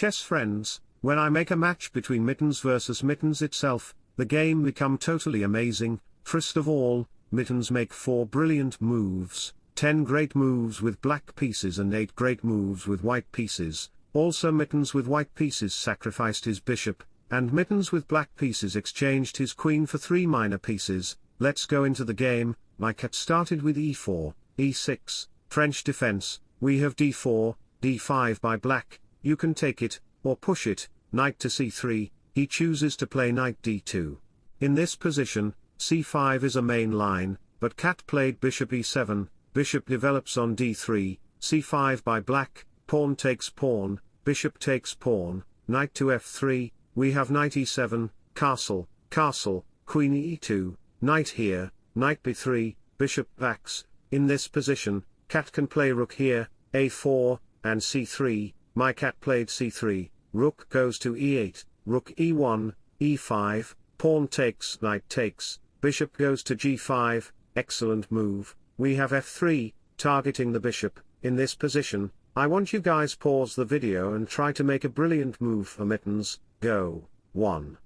chess friends, when I make a match between Mittens versus Mittens itself, the game become totally amazing, first of all, Mittens make 4 brilliant moves, 10 great moves with black pieces and 8 great moves with white pieces, also Mittens with white pieces sacrificed his bishop, and Mittens with black pieces exchanged his queen for 3 minor pieces, let's go into the game, my cat started with e4, e6, French defense, we have d4, d5 by black, you can take it, or push it, knight to c3, he chooses to play knight d2. In this position, c5 is a main line, but cat played bishop e7, bishop develops on d3, c5 by black, pawn takes pawn, bishop takes pawn, knight to f3, we have knight e7, castle, castle, queen e2, knight here, knight b3, bishop backs, in this position, cat can play rook here, a4, and c3, my cat played c3, rook goes to e8, rook e1, e5, pawn takes knight takes, bishop goes to g5, excellent move, we have f3, targeting the bishop, in this position, I want you guys pause the video and try to make a brilliant move for mittens, go, 1,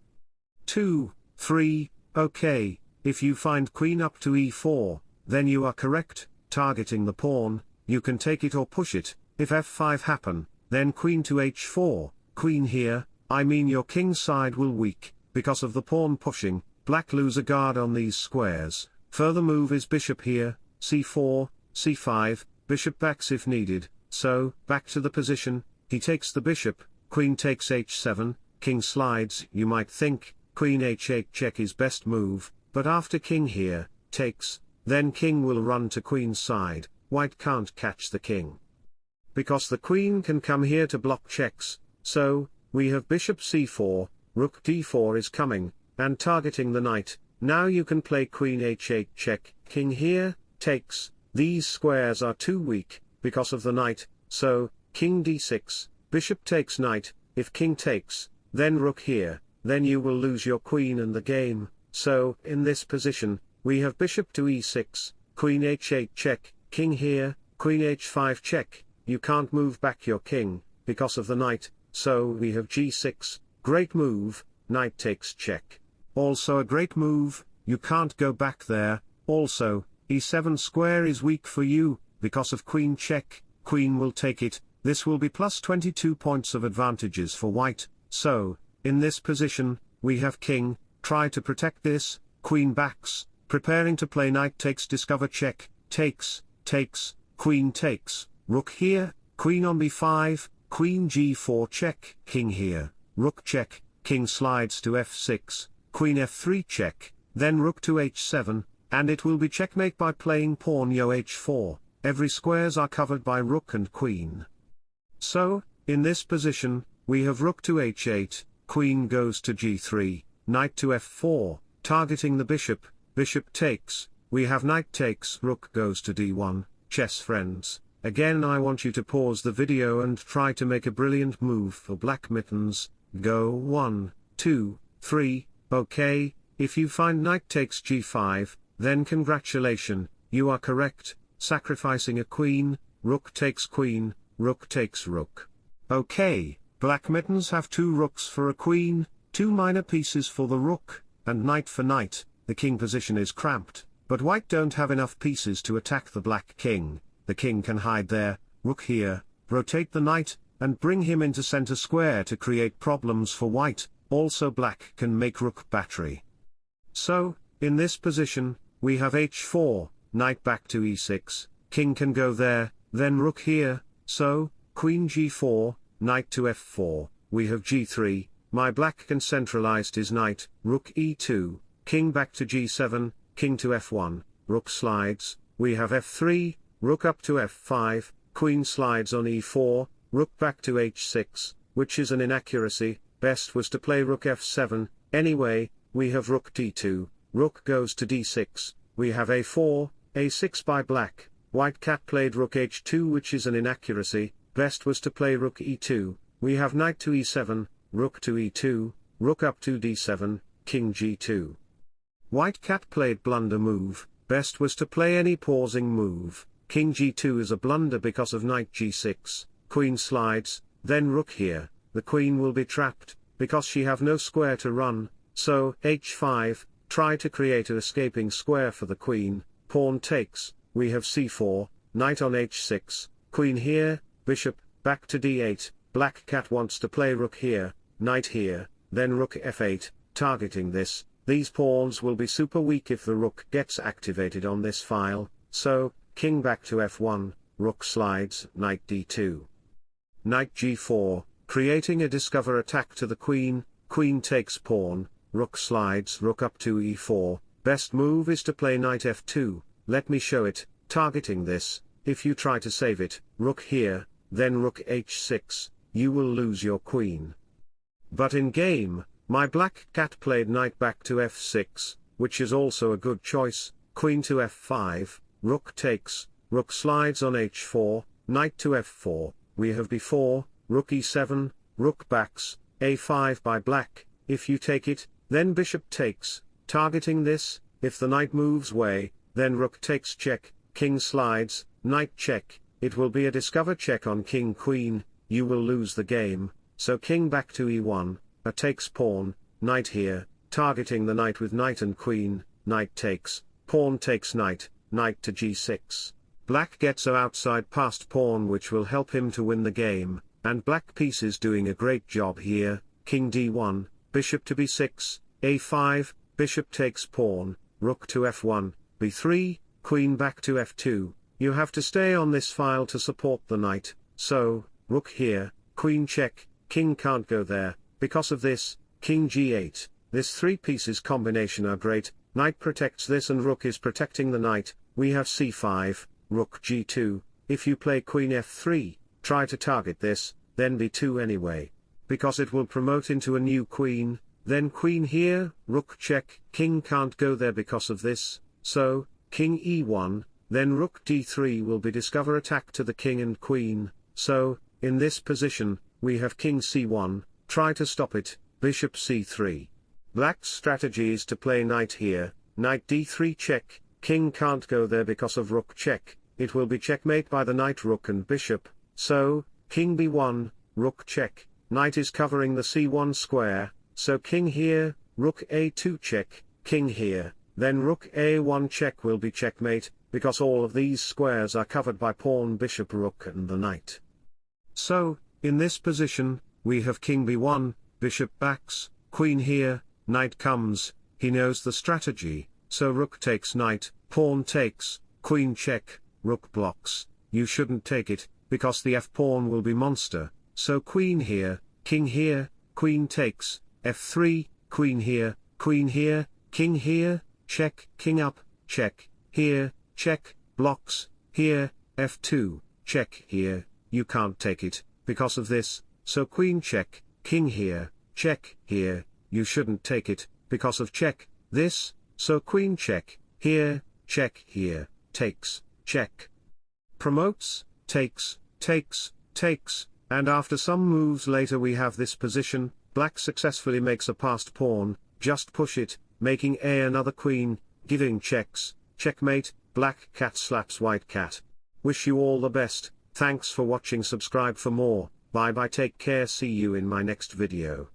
2, 3, okay, if you find queen up to e4, then you are correct, targeting the pawn, you can take it or push it, if f5 happen, then queen to h4, queen here, I mean your king side will weak, because of the pawn pushing, black lose a guard on these squares, further move is bishop here, c4, c5, bishop backs if needed, so, back to the position, he takes the bishop, queen takes h7, king slides, you might think, queen h8 check is best move, but after king here, takes, then king will run to queen's side, white can't catch the king. Because the queen can come here to block checks, so, we have bishop c4, rook d4 is coming, and targeting the knight, now you can play queen h8 check, king here, takes, these squares are too weak, because of the knight, so, king d6, bishop takes knight, if king takes, then rook here, then you will lose your queen and the game, so, in this position, we have bishop to e6, queen h8 check, king here, queen h5 check, you can't move back your king, because of the knight, so we have g6, great move, knight takes check. Also a great move, you can't go back there, also, e7 square is weak for you, because of queen check, queen will take it, this will be plus 22 points of advantages for white, so, in this position, we have king, try to protect this, queen backs, preparing to play knight takes discover check, takes, takes, queen takes, rook here, queen on b5, queen g4 check, king here, rook check, king slides to f6, queen f3 check, then rook to h7, and it will be checkmate by playing pawn yo h4, every squares are covered by rook and queen. So, in this position, we have rook to h8, queen goes to g3, knight to f4, targeting the bishop, bishop takes, we have knight takes rook goes to d1, chess friends, again I want you to pause the video and try to make a brilliant move for black mittens, go 1, 2, 3, Okay, if you find knight takes g5, then congratulation, you are correct, sacrificing a queen, rook takes queen, rook takes rook. Okay, black mittens have two rooks for a queen, two minor pieces for the rook, and knight for knight, the king position is cramped, but white don't have enough pieces to attack the black king, the king can hide there, rook here, rotate the knight, and bring him into center square to create problems for white, also black can make rook battery. So, in this position, we have h4, knight back to e6, king can go there, then rook here, so, queen g4, knight to f4, we have g3, my black can centralized his knight, rook e2, king back to g7, king to f1, rook slides, we have f3, rook up to f5, queen slides on e4, rook back to h6, which is an inaccuracy, best was to play rook f7, anyway, we have rook d2, rook goes to d6, we have a4, a6 by black, white cat played rook h2 which is an inaccuracy, best was to play rook e2, we have knight to e7, rook to e2, rook up to d7, king g2. White cat played blunder move, best was to play any pausing move, king g2 is a blunder because of knight g6, queen slides, then rook here, the queen will be trapped, because she have no square to run, so h5, try to create a escaping square for the queen, pawn takes, we have c4, knight on h6, queen here, bishop, back to d8, black cat wants to play rook here, knight here, then rook f8, targeting this, these pawns will be super weak if the rook gets activated on this file, so, king back to f1, rook slides, knight d2. Knight g4, creating a discover attack to the queen, queen takes pawn, rook slides rook up to e4, best move is to play knight f2, let me show it, targeting this, if you try to save it, rook here, then rook h6, you will lose your queen. But in game, my black cat played knight back to f6, which is also a good choice, queen to f5, rook takes, rook slides on h4, knight to f4, we have b4, rook e7, rook backs, a5 by black, if you take it, then bishop takes, targeting this, if the knight moves way, then rook takes check, king slides, knight check, it will be a discover check on king queen, you will lose the game, so king back to e1, a takes pawn, knight here, targeting the knight with knight and queen, knight takes, pawn takes knight, knight to g6. Black gets a outside passed pawn which will help him to win the game, and black piece is doing a great job here, king d1, bishop to b6, a5, bishop takes pawn, rook to f1, b3, queen back to f2, you have to stay on this file to support the knight, so, rook here, queen check, king can't go there, because of this, king g8, this three pieces combination are great, knight protects this and rook is protecting the knight, we have c5, rook g2, if you play queen f3, try to target this, then b2 anyway. Because it will promote into a new queen, then queen here, rook check, king can't go there because of this, so, king e1, then rook d3 will be discover attack to the king and queen, so, in this position, we have king c1, try to stop it, bishop c3. Black's strategy is to play knight here, knight d3 check, king can't go there because of rook check, it will be checkmate by the knight rook and bishop, so, king b1, rook check, knight is covering the c1 square, so king here, rook a2 check, king here, then rook a1 check will be checkmate, because all of these squares are covered by pawn bishop rook and the knight. So, in this position, we have king b1, bishop backs, queen here, knight comes, he knows the strategy, so rook takes knight, pawn takes, queen check, rook blocks, you shouldn't take it, because the f-pawn will be monster, so queen here, king here, queen takes, f3, queen here, queen here, king here, check, king up, check, here, check, blocks, here, f2, check here, you can't take it, because of this, so queen check, king here, check, here, you shouldn't take it, because of check, this, so queen check, here, check here, takes, check. Promotes, takes, takes, takes, and after some moves later we have this position, black successfully makes a passed pawn, just push it, making a another queen, giving checks, checkmate, black cat slaps white cat. Wish you all the best, thanks for watching subscribe for more. Bye bye take care see you in my next video.